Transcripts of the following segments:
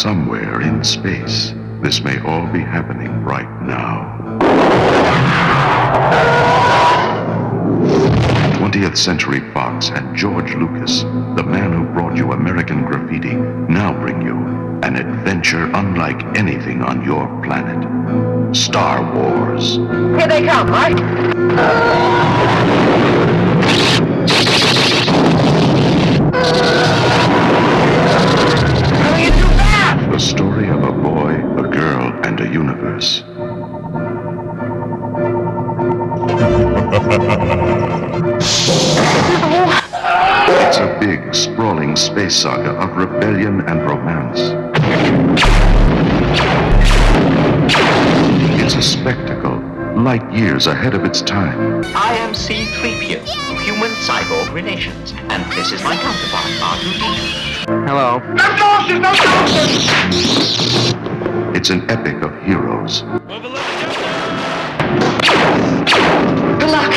Somewhere in space, this may all be happening right now. 20th Century Fox and George Lucas, the man who brought you American Graffiti, now bring you an adventure unlike anything on your planet. Star Wars. Here they come, right? Universe. It's a big, sprawling space saga of rebellion and romance. It's a spectacle, light years ahead of its time. I am C-3PO, Human Cyborg Relations, and this is my counterpart, R2-D2. Hello. It's an epic of heroes Good luck!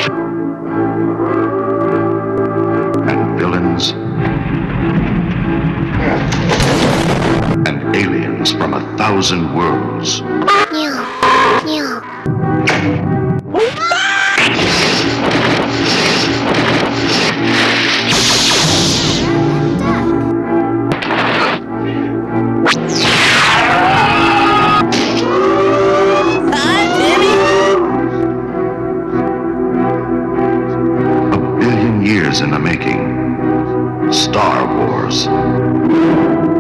and villains and aliens from a thousand worlds. Years in the making. Star Wars.